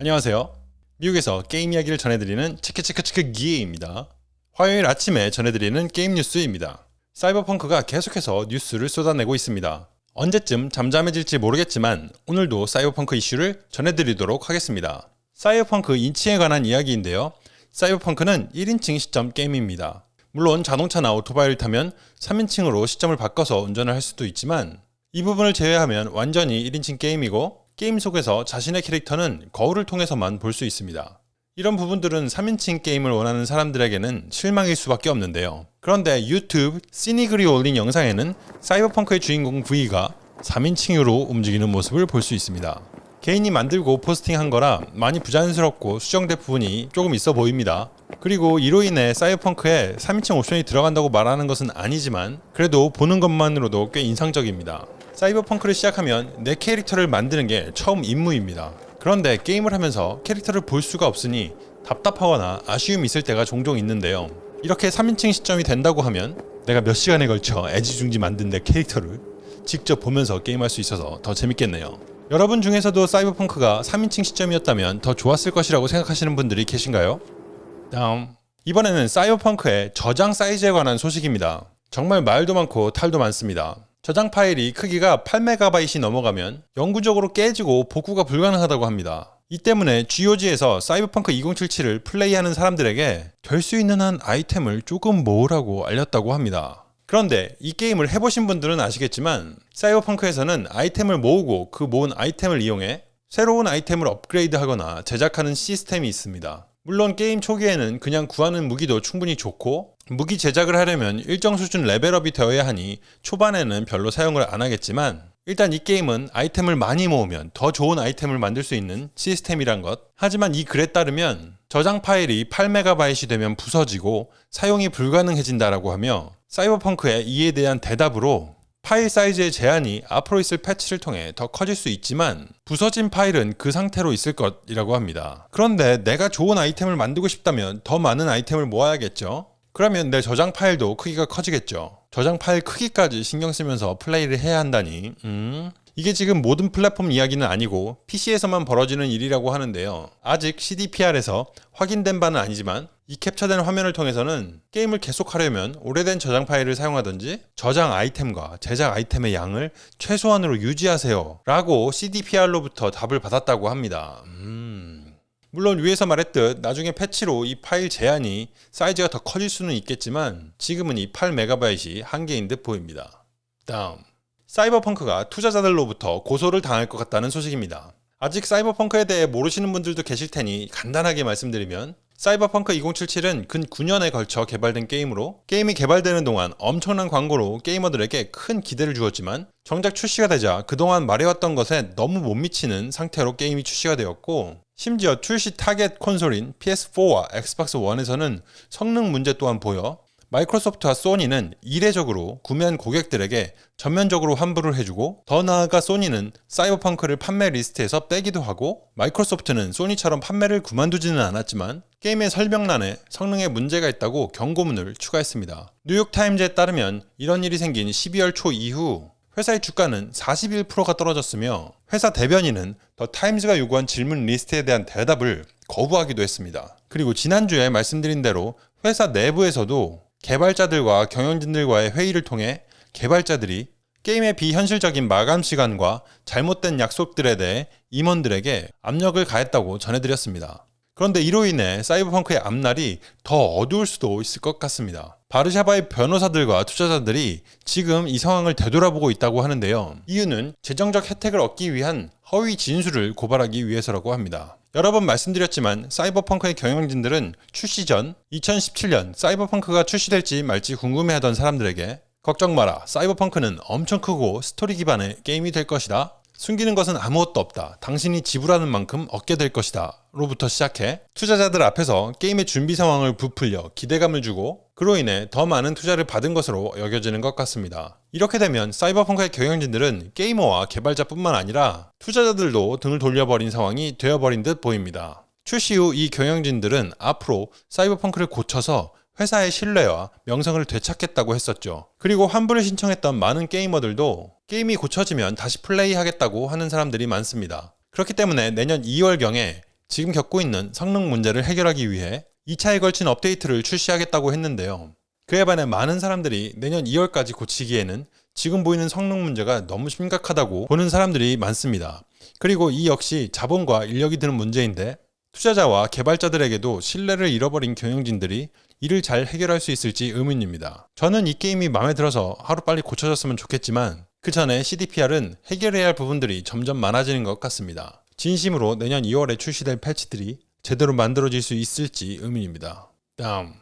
안녕하세요. 미국에서 게임 이야기를 전해드리는 치크치크치크 기입니다. 화요일 아침에 전해드리는 게임 뉴스입니다. 사이버펑크가 계속해서 뉴스를 쏟아내고 있습니다. 언제쯤 잠잠해질지 모르겠지만 오늘도 사이버펑크 이슈를 전해드리도록 하겠습니다. 사이버펑크 인칭에 관한 이야기인데요. 사이버펑크는 1인칭 시점 게임입니다. 물론 자동차나 오토바이를 타면 3인칭으로 시점을 바꿔서 운전을 할 수도 있지만 이 부분을 제외하면 완전히 1인칭 게임이고 게임 속에서 자신의 캐릭터는 거울을 통해서만 볼 수 있습니다. 이런 부분들은 3인칭 게임을 원하는 사람들에게는 실망일 수밖에 없는데요. 그런데 유튜브 시니글이 올린 영상에는 사이버펑크의 주인공 V가 3인칭으로 움직이는 모습을 볼 수 있습니다. 개인이 만들고 포스팅한 거라 많이 부자연스럽고 수정된 부분이 조금 있어 보입니다. 그리고 이로 인해 사이버펑크에 3인칭 옵션이 들어간다고 말하는 것은 아니지만 그래도 보는 것만으로도 꽤 인상적입니다. 사이버펑크를 시작하면 내 캐릭터를 만드는 게 처음 임무입니다. 그런데 게임을 하면서 캐릭터를 볼 수가 없으니 답답하거나 아쉬움이 있을 때가 종종 있는데요. 이렇게 3인칭 시점이 된다고 하면 내가 몇 시간에 걸쳐 애지중지 만든 내 캐릭터를 직접 보면서 게임할 수 있어서 더 재밌겠네요. 여러분 중에서도 사이버펑크가 3인칭 시점이었다면 더 좋았을 것이라고 생각하시는 분들이 계신가요? 다음 이번에는 사이버펑크의 저장 사이즈에 관한 소식입니다. 정말 말도 많고 탈도 많습니다. 저장 파일이 크기가 8MB이 넘어가면 영구적으로 깨지고 복구가 불가능하다고 합니다. 이 때문에 GOG에서 사이버펑크 2077을 플레이하는 사람들에게 될 수 있는 한 아이템을 조금 모으라고 알렸다고 합니다. 그런데 이 게임을 해보신 분들은 아시겠지만 사이버펑크에서는 아이템을 모으고 그 모은 아이템을 이용해 새로운 아이템을 업그레이드 하거나 제작하는 시스템이 있습니다. 물론 게임 초기에는 그냥 구하는 무기도 충분히 좋고 무기 제작을 하려면 일정 수준 레벨업이 되어야 하니 초반에는 별로 사용을 안 하겠지만 일단 이 게임은 아이템을 많이 모으면 더 좋은 아이템을 만들 수 있는 시스템이란 것. 하지만 이 글에 따르면 저장 파일이 8MB이 되면 부서지고 사용이 불가능해진다라고 하며 사이버펑크의 이에 대한 대답으로 파일 사이즈의 제한이 앞으로 있을 패치를 통해 더 커질 수 있지만 부서진 파일은 그 상태로 있을 것이라고 합니다. 그런데 내가 좋은 아이템을 만들고 싶다면 더 많은 아이템을 모아야겠죠? 그러면 내 저장 파일도 크기가 커지겠죠. 저장 파일 크기까지 신경 쓰면서 플레이를 해야 한다니, 음. 이게 지금 모든 플랫폼 이야기는 아니고 PC에서만 벌어지는 일이라고 하는데요. 아직 CDPR에서 확인된 바는 아니지만 이 캡처된 화면을 통해서는 게임을 계속하려면 오래된 저장 파일을 사용하든지 저장 아이템과 제작 아이템의 양을 최소한으로 유지하세요 라고 CDPR로부터 답을 받았다고 합니다. 음... 물론 위에서 말했듯 나중에 패치로 이 파일 제한이 사이즈가 더 커질 수는 있겠지만 지금은 이 8MB이 한계인 듯 보입니다. 다음 사이버펑크가 투자자들로부터 고소를 당할 것 같다는 소식입니다. 아직 사이버펑크에 대해 모르시는 분들도 계실 테니 간단하게 말씀드리면 사이버펑크 2077은 근 9년에 걸쳐 개발된 게임으로 게임이 개발되는 동안 엄청난 광고로 게이머들에게 큰 기대를 주었지만 정작 출시가 되자 그동안 말해왔던 것에 너무 못 미치는 상태로 게임이 출시가 되었고 심지어 출시 타겟 콘솔인 PS4와 엑스박스 1에서는 성능 문제 또한 보여 마이크로소프트와 소니는 이례적으로 구매한 고객들에게 전면적으로 환불을 해주고 더 나아가 소니는 사이버펑크를 판매 리스트에서 빼기도 하고 마이크로소프트는 소니처럼 판매를 그만두지는 않았지만 게임의 설명란에 성능에 문제가 있다고 경고문을 추가했습니다. 뉴욕타임즈에 따르면 이런 일이 생긴 12월 초 이후 회사의 주가는 41%가 떨어졌으며 회사 대변인은 더 타임즈가 요구한 질문 리스트에 대한 대답을 거부하기도 했습니다. 그리고 지난주에 말씀드린 대로 회사 내부에서도 개발자들과 경영진들과의 회의를 통해 개발자들이 게임의 비현실적인 마감 시간과 잘못된 약속들에 대해 임원들에게 압력을 가했다고 전해드렸습니다. 그런데 이로 인해 사이버펑크의 앞날이 더 어두울 수도 있을 것 같습니다. 바르샤바의 변호사들과 투자자들이 지금 이 상황을 되돌아보고 있다고 하는데요. 이유는 재정적 혜택을 얻기 위한 허위 진술을 고발하기 위해서라고 합니다. 여러 번 말씀드렸지만 사이버펑크의 경영진들은 출시 전 2017년 사이버펑크가 출시될지 말지 궁금해하던 사람들에게 걱정 마라 사이버펑크는 엄청 크고 스토리 기반의 게임이 될 것이다 숨기는 것은 아무것도 없다. 당신이 지불하는 만큼 얻게 될 것이다. 로부터 시작해 투자자들 앞에서 게임의 준비 상황을 부풀려 기대감을 주고 그로 인해 더 많은 투자를 받은 것으로 여겨지는 것 같습니다. 이렇게 되면 사이버펑크의 경영진들은 게이머와 개발자뿐만 아니라 투자자들도 등을 돌려버린 상황이 되어버린 듯 보입니다. 출시 후 이 경영진들은 앞으로 사이버펑크를 고쳐서 회사의 신뢰와 명성을 되찾겠다고 했었죠. 그리고 환불을 신청했던 많은 게이머들도 게임이 고쳐지면 다시 플레이하겠다고 하는 사람들이 많습니다. 그렇기 때문에 내년 2월경에 지금 겪고 있는 성능 문제를 해결하기 위해 2차에 걸친 업데이트를 출시하겠다고 했는데요. 그에 반해 많은 사람들이 내년 2월까지 고치기에는 지금 보이는 성능 문제가 너무 심각하다고 보는 사람들이 많습니다. 그리고 이 역시 자본과 인력이 드는 문제인데 투자자와 개발자들에게도 신뢰를 잃어버린 경영진들이 이를 잘 해결할 수 있을지 의문입니다. 저는 이 게임이 마음에 들어서 하루빨리 고쳐졌으면 좋겠지만 그 전에 CDPR은 해결해야 할 부분들이 점점 많아지는 것 같습니다. 진심으로 내년 2월에 출시될 패치들이 제대로 만들어질 수 있을지 의문입니다. 다음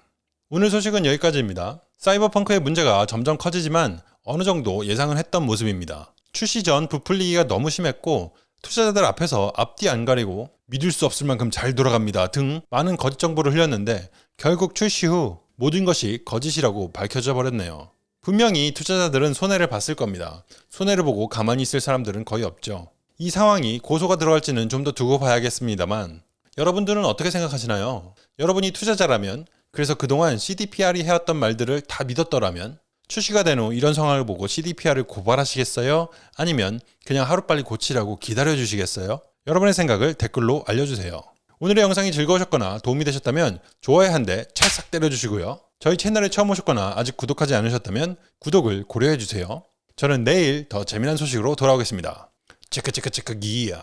오늘 소식은 여기까지입니다. 사이버펑크의 문제가 점점 커지지만 어느 정도 예상을 했던 모습입니다. 출시 전 부풀리기가 너무 심했고 투자자들 앞에서 앞뒤 안 가리고 믿을 수 없을 만큼 잘 돌아갑니다 등 많은 거짓 정보를 흘렸는데 결국 출시 후 모든 것이 거짓이라고 밝혀져 버렸네요. 분명히 투자자들은 손해를 봤을 겁니다. 손해를 보고 가만히 있을 사람들은 거의 없죠. 이 상황이 고소가 들어갈지는 좀 더 두고 봐야겠습니다만 여러분들은 어떻게 생각하시나요? 여러분이 투자자라면 그래서 그동안 CDPR이 해왔던 말들을 다 믿었더라면 출시가 된 후 이런 상황을 보고 CDPR을 고발하시겠어요? 아니면 그냥 하루빨리 고치라고 기다려 주시겠어요? 여러분의 생각을 댓글로 알려주세요. 오늘의 영상이 즐거우셨거나 도움이 되셨다면 좋아요 한 대 찰싹 때려주시고요. 저희 채널에 처음 오셨거나 아직 구독하지 않으셨다면 구독을 고려해주세요. 저는 내일 더 재미난 소식으로 돌아오겠습니다. 체크체크체크 기야.